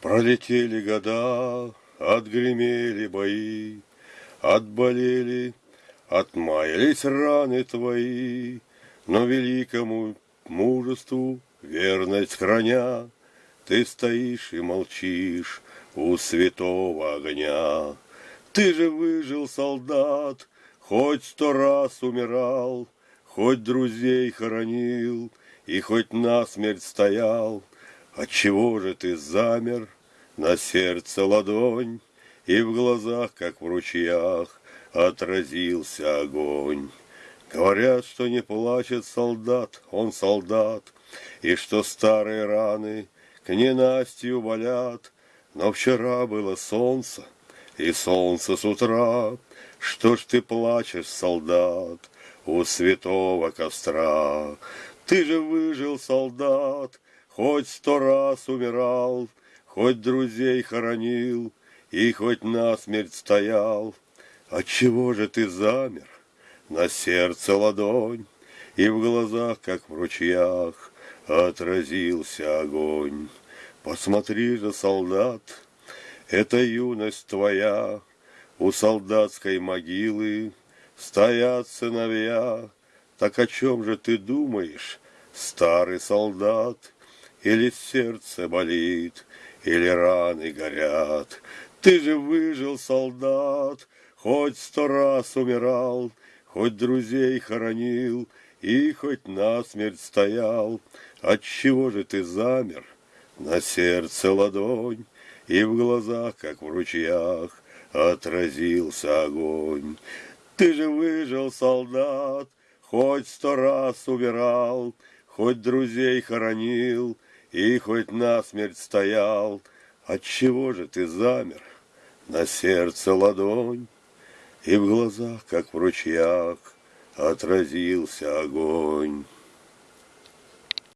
Пролетели года, отгремели бои, Отболели, отмаялись раны твои, Но великому мужеству верность храня, Ты стоишь и молчишь у святого огня. Ты же выжил, солдат, хоть сто раз умирал, Хоть друзей хоронил и хоть насмерть стоял, Отчего же ты замер на сердце ладонь, И в глазах, как в ручьях, отразился огонь? Говорят, что не плачет солдат, он солдат, И что старые раны к ненастью болят, Но вчера было солнце, и солнце с утра, Что ж ты плачешь, солдат, у святого костра? Ты же выжил, солдат, Хоть сто раз умирал, хоть друзей хоронил, И хоть насмерть стоял. Отчего же ты замер? На сердце ладонь, И в глазах, как в ручьях, Отразился огонь. Посмотри же, солдат, Это юность твоя, У солдатской могилы Стоят сыновья. Так о чем же ты думаешь, старый солдат? Или сердце болит, или раны горят. Ты же выжил, солдат, хоть сто раз умирал, Хоть друзей хоронил и хоть насмерть стоял. Отчего же ты замер? На сердце ладонь, И в глазах, как в ручьях, Отразился огонь. Ты же выжил, солдат, Хоть сто раз умирал, Хоть друзей хоронил, и хоть насмерть стоял, Отчего же ты замер? На сердце ладонь, И в глазах, как в ручьях, Отразился огонь.